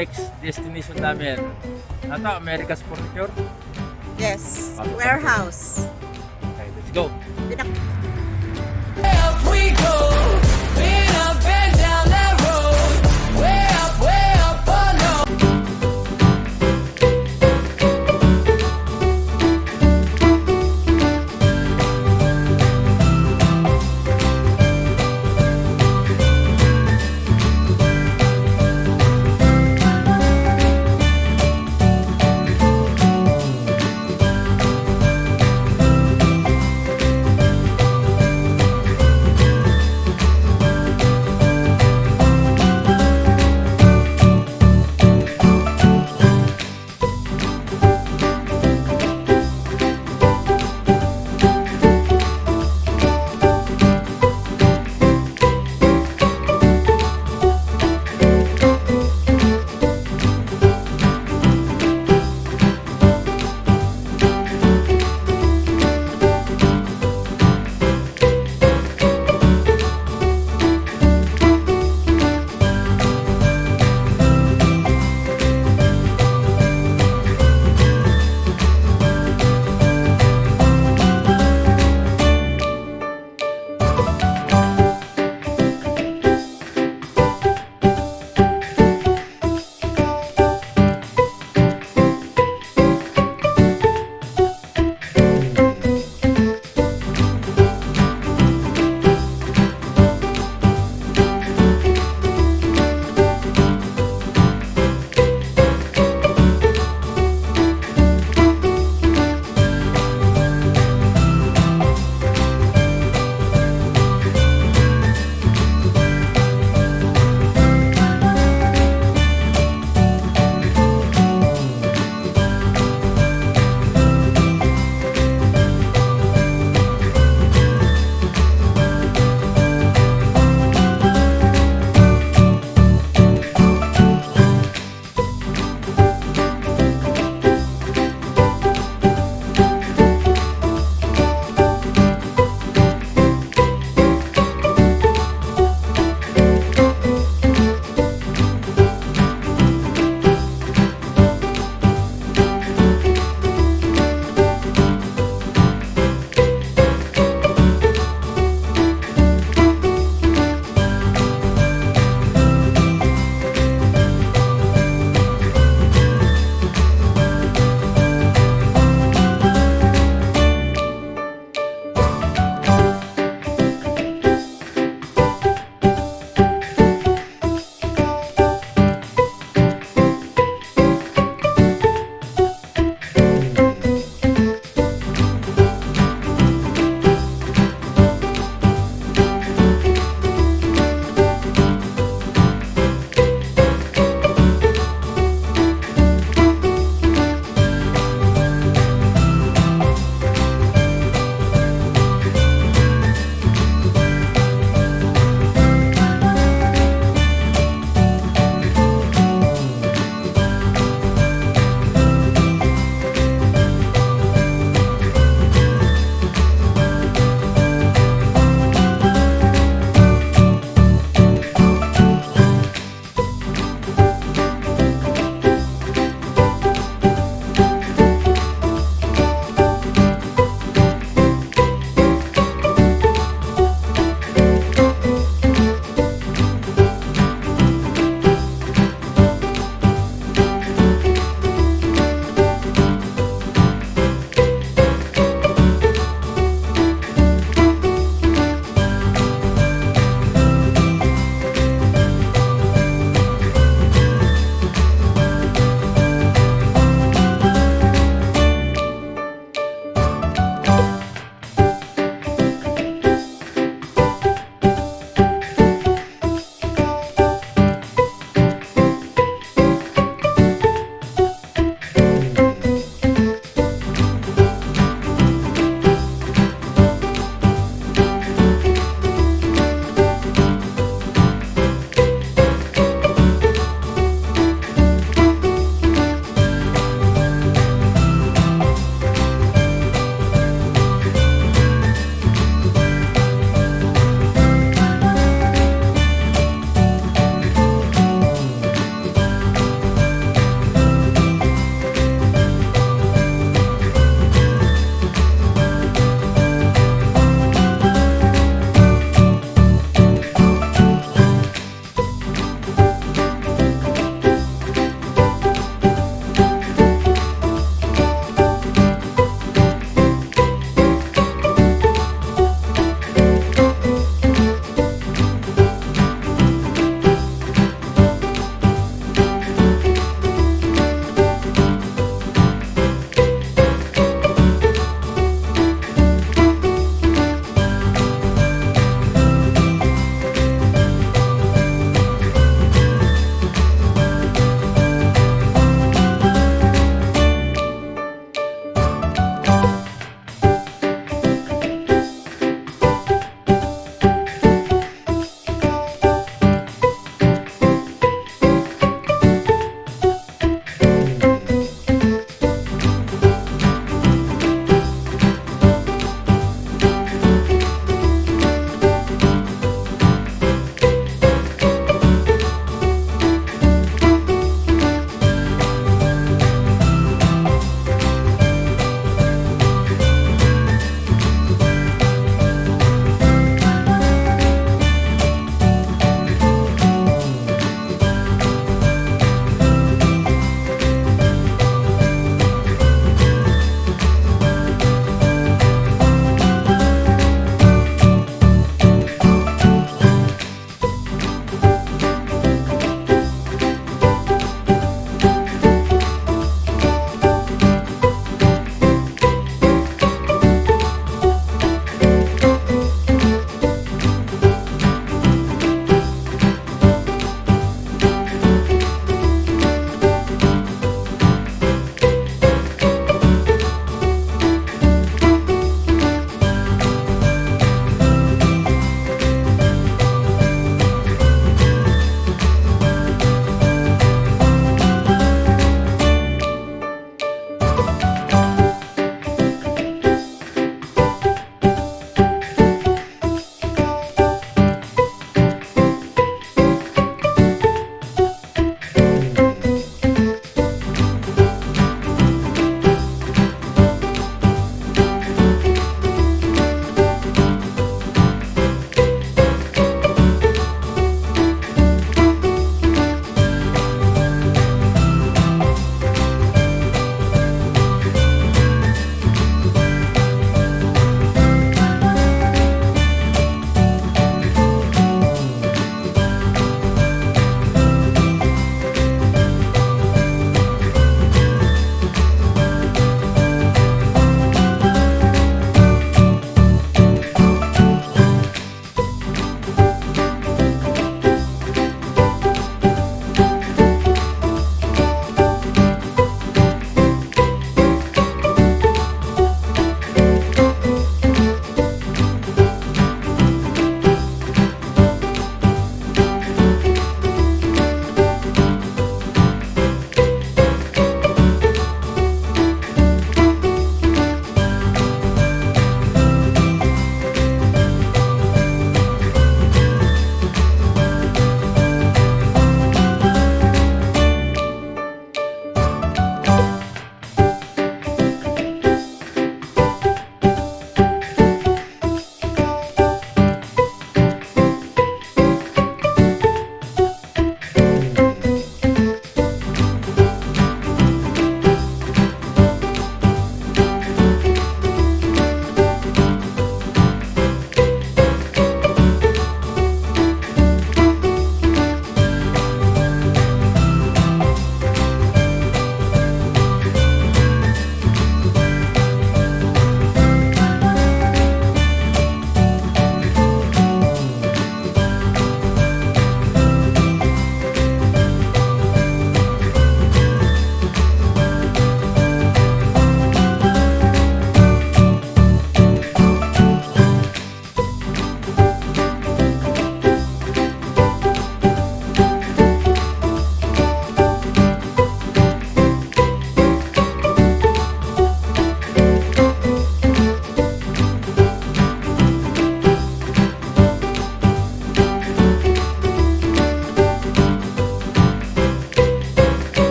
next destination namin. Ano? America's Furniture? Yes. Warehouse. Okay, let's go. Pinak- go.